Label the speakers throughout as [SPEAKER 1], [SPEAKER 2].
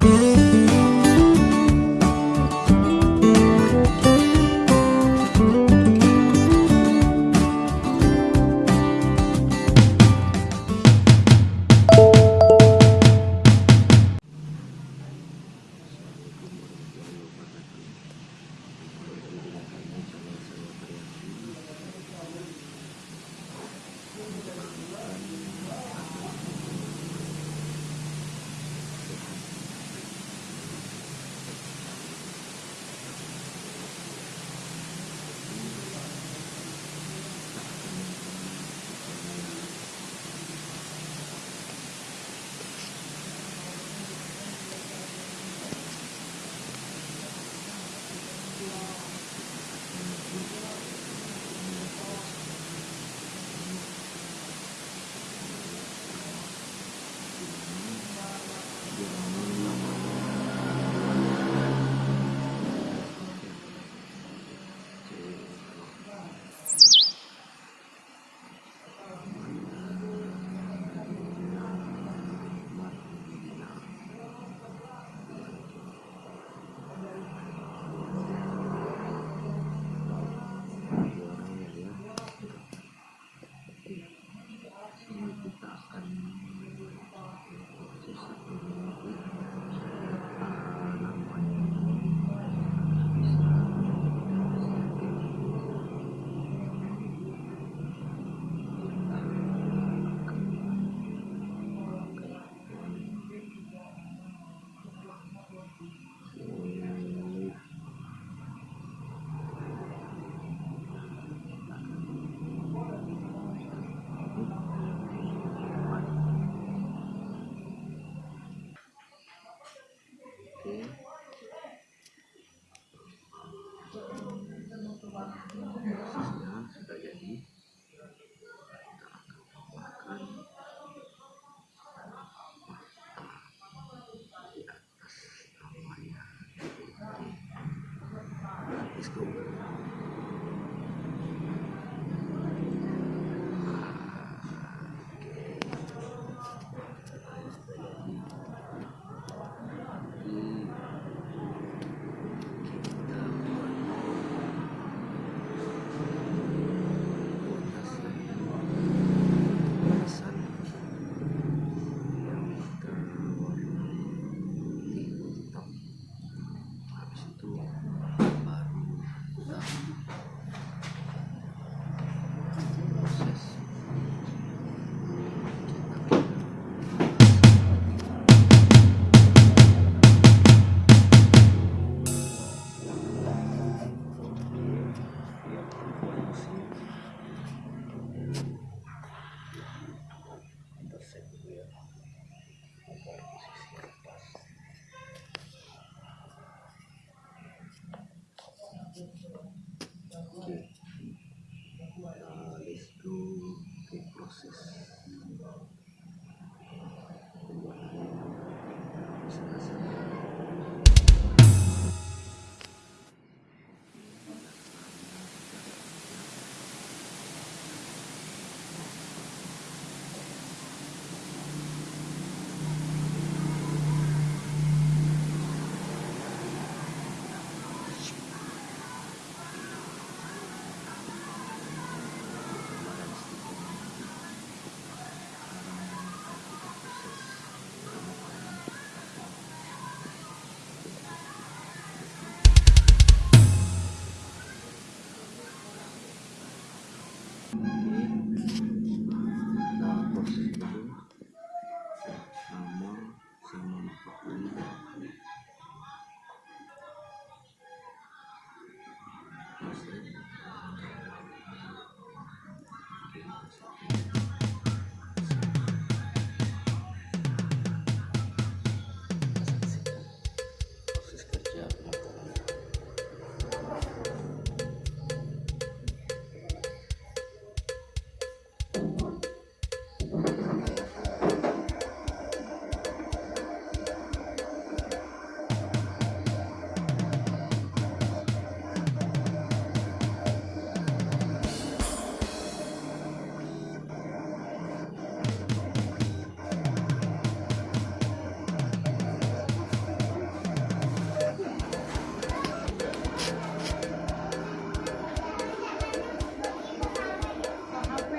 [SPEAKER 1] Música okay. este proceso.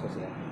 [SPEAKER 1] 首先